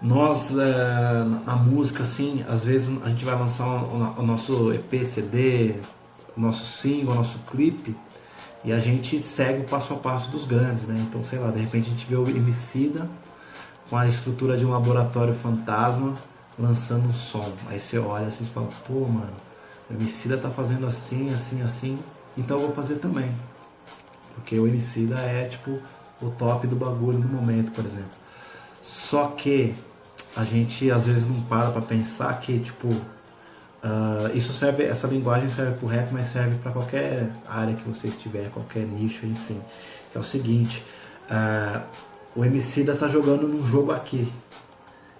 nós, é, a música, assim, às vezes a gente vai lançar o, nosso EP, CD, o nosso single, o nosso clipe, e a gente segue o passo a passo dos grandes, né? Então, sei lá, de repente a gente vê o Emicida com a estrutura de um laboratório fantasma lançando um som. Aí você olha assim e fala, pô, mano, o Emicida tá fazendo assim, assim, assim, então eu vou fazer também. Porque o Emicida é, tipo, o top do bagulho no momento, por exemplo. Só que a gente às vezes não para para pensar que tipo uh, isso serve, essa linguagem serve para o rap, mas serve para qualquer área que você estiver, qualquer nicho, enfim. Que é o seguinte, uh, o Emicida está jogando num jogo aqui.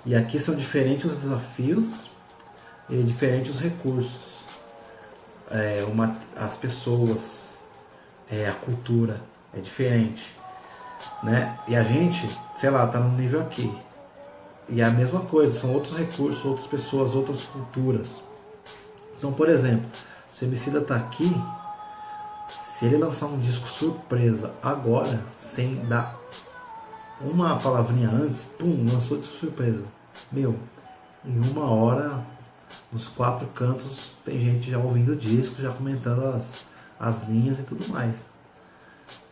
E aqui são diferentes os desafios e diferentes os recursos. É, uma, as pessoas, é, a cultura é diferente. Né? E a gente, sei lá, tá no nível aqui. E é a mesma coisa, são outros recursos, outras pessoas, outras culturas. Então, por exemplo, se o Emicida tá aqui, se ele lançar um disco surpresa agora, sem dar uma palavrinha antes, pum, lançou disco surpresa. Meu, em uma hora, nos quatro cantos, tem gente já ouvindo o disco, já comentando as, as linhas e tudo mais.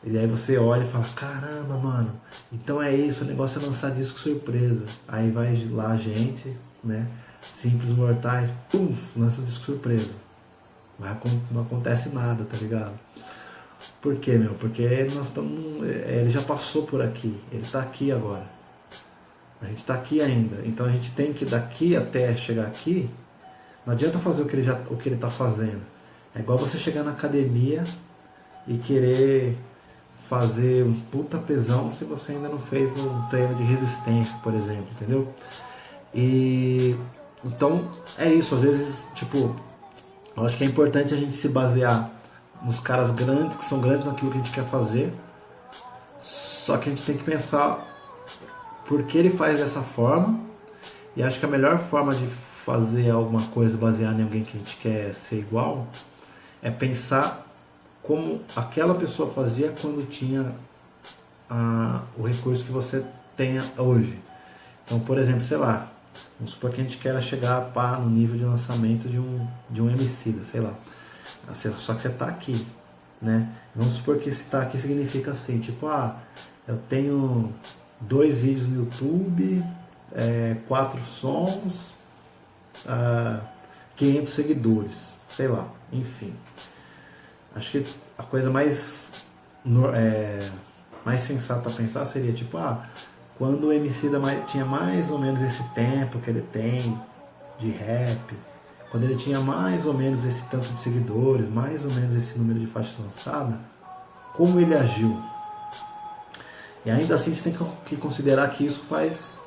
E aí você olha e fala, caramba, mano, então é isso, o negócio é lançar disco surpresa. Aí vai lá a gente, né, simples mortais, pum, lança disco surpresa. Mas não acontece nada, tá ligado? Por quê, meu? Porque nós estamos. É, ele já passou por aqui, ele está aqui agora. A gente está aqui ainda. Então a gente tem que daqui até chegar aqui, não adianta fazer o que ele já, o que ele está fazendo. É igual você chegar na academia e querer fazer um puta pesão se você ainda não fez um treino de resistência, por exemplo, entendeu? E então é isso, às vezes, tipo, eu acho que é importante a gente se basear nos caras grandes, que são grandes naquilo que a gente quer fazer. Só que a gente tem que pensar por que ele faz dessa forma. E acho que a melhor forma de fazer alguma coisa baseada em alguém que a gente quer ser igual é pensar como aquela pessoa fazia quando tinha a, o recurso que você tenha hoje. Então, por exemplo, sei lá, vamos supor que a gente queira chegar pá, no nível de lançamento de um, de um MC, sei lá. Só que você está aqui, né? Vamos supor que esse está aqui significa assim, tipo, ah, eu tenho dois vídeos no YouTube, é, quatro sons, ah, 500 seguidores, sei lá, enfim. Acho que a coisa mais, é, mais sensata a pensar seria tipo, ah, quando o MC da tinha mais ou menos esse tempo que ele tem de rap, quando ele tinha mais ou menos esse tanto de seguidores, mais ou menos esse número de faixas lançadas, como ele agiu. E ainda assim você tem que considerar que isso faz,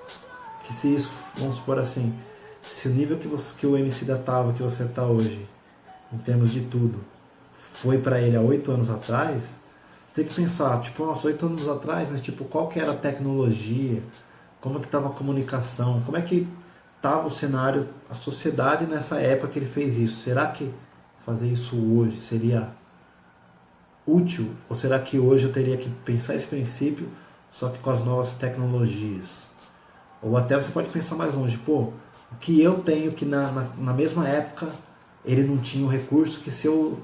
que se isso, vamos supor assim, se o nível que, você, que o MC da tava, que você está hoje, em termos de tudo, foi para ele há oito anos atrás, você tem que pensar, tipo, nossa, oito anos atrás, mas tipo, qual que era a tecnologia, como que estava a comunicação, como é que estava o cenário, a sociedade nessa época que ele fez isso. Será que fazer isso hoje seria útil? Ou será que hoje eu teria que pensar esse princípio, só que com as novas tecnologias? Ou até você pode pensar mais longe, pô, o que eu tenho que na, na, na mesma época ele não tinha o recurso que se eu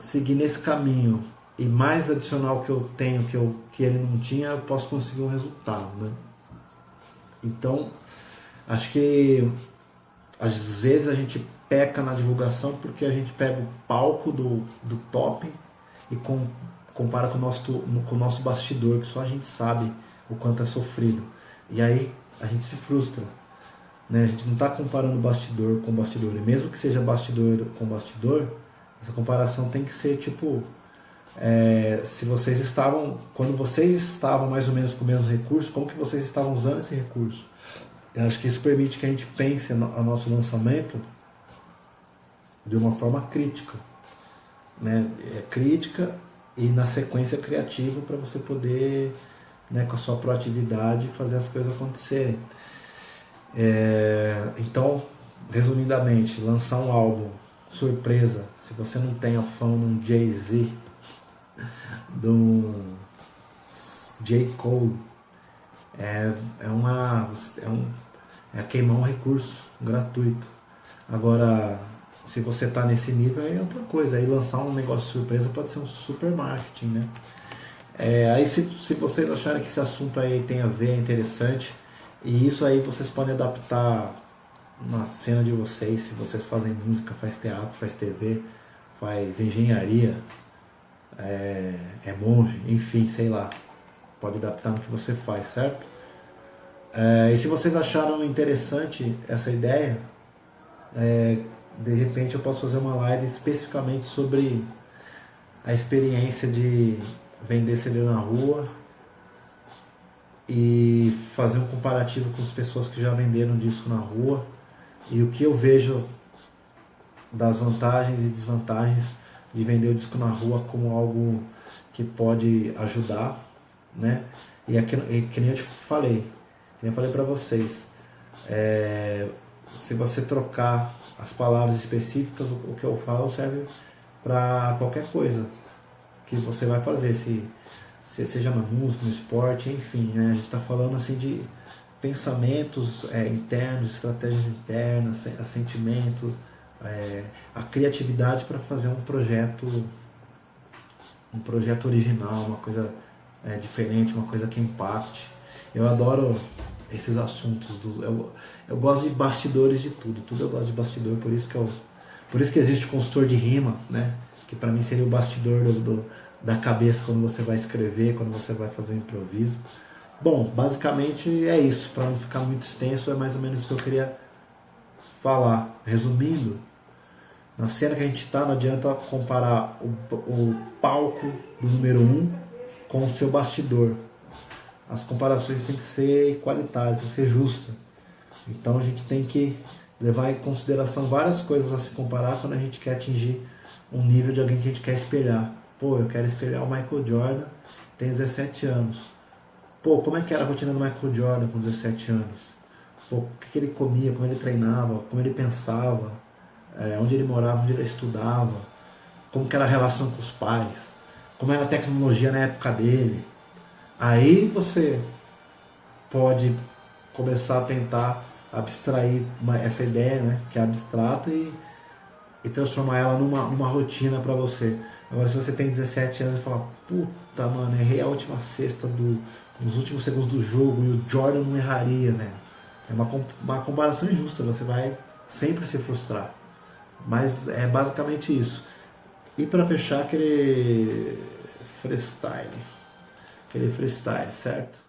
seguir nesse caminho e mais adicional que eu tenho que, eu, que ele não tinha, eu posso conseguir um resultado. Né? Então, acho que às vezes a gente peca na divulgação porque a gente pega o palco do, do top e com, compara com o, nosso, com o nosso bastidor, que só a gente sabe o quanto é sofrido. E aí a gente se frustra. Né? A gente não está comparando bastidor com bastidor. E mesmo que seja bastidor com bastidor, essa comparação tem que ser tipo, é, se vocês estavam, quando vocês estavam mais ou menos com o mesmo recurso, como que vocês estavam usando esse recurso? Eu acho que isso permite que a gente pense no nosso lançamento de uma forma crítica, né? É crítica e na sequência criativa para você poder, né, com a sua proatividade, fazer as coisas acontecerem. É, então, resumidamente, lançar um álbum surpresa, se você não tem a fã de um Jay-Z, de um J. Cole, é, é, uma, é, um, é queimar um recurso gratuito. Agora, se você está nesse nível, é outra coisa. Aí lançar um negócio surpresa pode ser um super marketing, né? É, aí se, se vocês acharem que esse assunto aí tem a ver, é interessante, e isso aí vocês podem adaptar na cena de vocês, se vocês fazem música, faz teatro, faz TV, faz engenharia, é, é monge, enfim, sei lá. Pode adaptar no que você faz, certo? É, e se vocês acharam interessante essa ideia, é, de repente eu posso fazer uma live especificamente sobre a experiência de vender CD na rua e fazer um comparativo com as pessoas que já venderam disco na rua e o que eu vejo das vantagens e desvantagens de vender o disco na rua como algo que pode ajudar, né? E é que, que nem eu te falei, que nem eu falei para vocês, é, se você trocar as palavras específicas, o, o que eu falo serve para qualquer coisa que você vai fazer, se, se seja na música, no esporte, enfim, né? A gente está falando assim de pensamentos é, internos, estratégias internas, sentimentos, é, a criatividade para fazer um projeto um projeto original, uma coisa é, diferente, uma coisa que impacte. Eu adoro esses assuntos, do, eu, eu gosto de bastidores de tudo, tudo eu gosto de bastidor, por isso que eu, por isso que existe o consultor de rima, né? Que para mim seria o bastidor do, do, da cabeça quando você vai escrever, quando você vai fazer um improviso. Bom, basicamente é isso, para não ficar muito extenso, é mais ou menos o que eu queria falar. Resumindo, na cena que a gente está, não adianta comparar o, o palco do número 1 um com o seu bastidor. As comparações têm que ser igualitárias, têm que ser justas. Então a gente tem que levar em consideração várias coisas a se comparar quando a gente quer atingir um nível de alguém que a gente quer espelhar. Pô, eu quero espelhar o Michael Jordan, tem 17 anos. Pô, como é que era a rotina do Michael Jordan com 17 anos? Pô, o que ele comia, como ele treinava, como ele pensava, é, onde ele morava, onde ele estudava, como era a relação com os pais, como era a tecnologia na época dele. Aí você pode começar a tentar abstrair uma, essa ideia, né, que é abstrata, e, e transformar ela numa, numa rotina para você. Agora, se você tem 17 anos e fala, puta, mano, errei a última cesta do, nos últimos segundos do jogo e o Jordan não erraria, né? É uma, uma comparação injusta, você vai sempre se frustrar. Mas é basicamente isso. E para fechar, aquele freestyle. Aquele freestyle, certo?